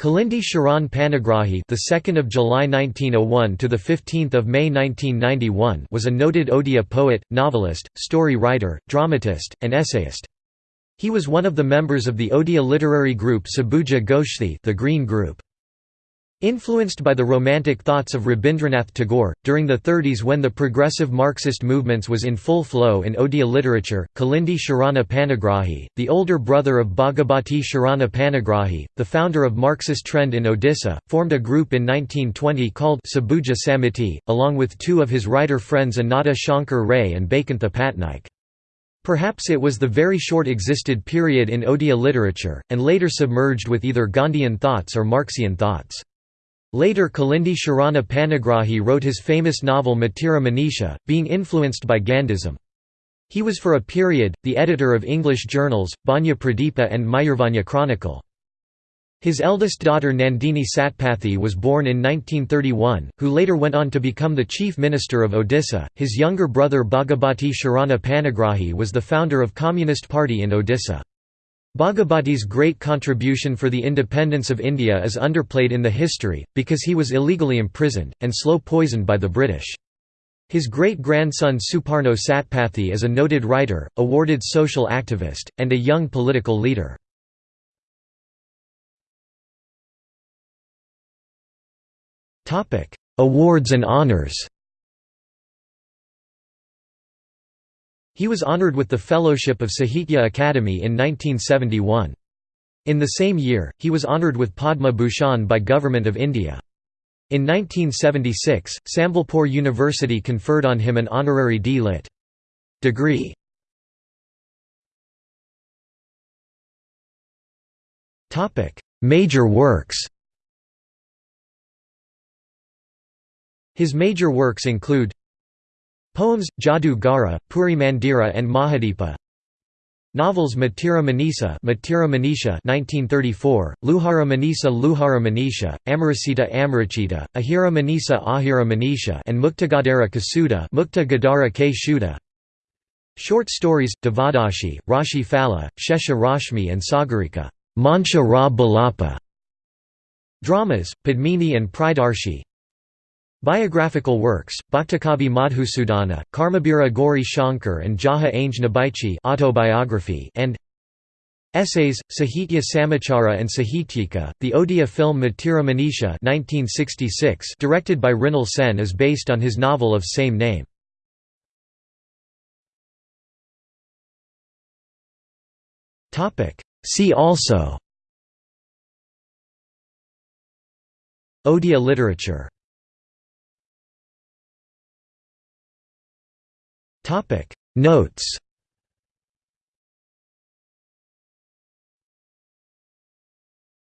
Kalindi Sharan Panigrahi, the 2nd of July 1901 to the 15th of May 1991, was a noted Odia poet, novelist, story writer, dramatist, and essayist. He was one of the members of the Odia literary group Sabuja Goshthi, the Green Group. Influenced by the romantic thoughts of Rabindranath Tagore, during the 30s when the progressive Marxist movements was in full flow in Odia literature, Kalindi Sharana Panigrahi, the older brother of Bhagabati Sharana Panigrahi, the founder of Marxist trend in Odisha, formed a group in 1920 called Sabuja Samiti, along with two of his writer friends Annada Shankar Ray and Baikuntha Patnaik. Perhaps it was the very short existed period in Odia literature, and later submerged with either Gandhian thoughts or Marxian thoughts. Later Kalindi Sharana Panigrahi wrote his famous novel Matira Manisha, being influenced by Gandhism. He was for a period, the editor of English journals, Banya Pradeepa and Mayurvanya Chronicle. His eldest daughter Nandini Satpathy was born in 1931, who later went on to become the chief minister of Odisha. His younger brother Bhagabati Sharana Panigrahi was the founder of Communist Party in Odisha. Bhagabati's great contribution for the independence of India is underplayed in the history, because he was illegally imprisoned, and slow poisoned by the British. His great-grandson Suparno Satpathy is a noted writer, awarded social activist, and a young political leader. Awards and honours He was honoured with the Fellowship of Sahitya Akademi in 1971. In the same year, he was honoured with Padma Bhushan by Government of India. In 1976, Sambalpur University conferred on him an honorary D.Litt. degree. Major works His major works include Poems, Jadu Gara, Puri Mandira and Mahadipa. Novels Matira Manisa Matira Manisha 1934, Luhara Manisa Luhara Manisha, Amarasita Amarachita, Ahira Manisa Ahira Manisha and Muktagadara Kasuda Mukta Gadara Short stories, Devadashi, Rashi Phala, Shesha Rashmi and Sagarika Mansha Ra Balapa. Dramas, Padmini and Pridarshi Biographical works, Bhaktakavi Madhusudana, Karmabira Gauri Shankar and Jaha Ainge Nabaichi autobiography and Essays, Sahitya Samachara and Sahityika, the Odia film Matira Manisha 1966 directed by Mrinal Sen is based on his novel of same name. See also. Odia literature Notes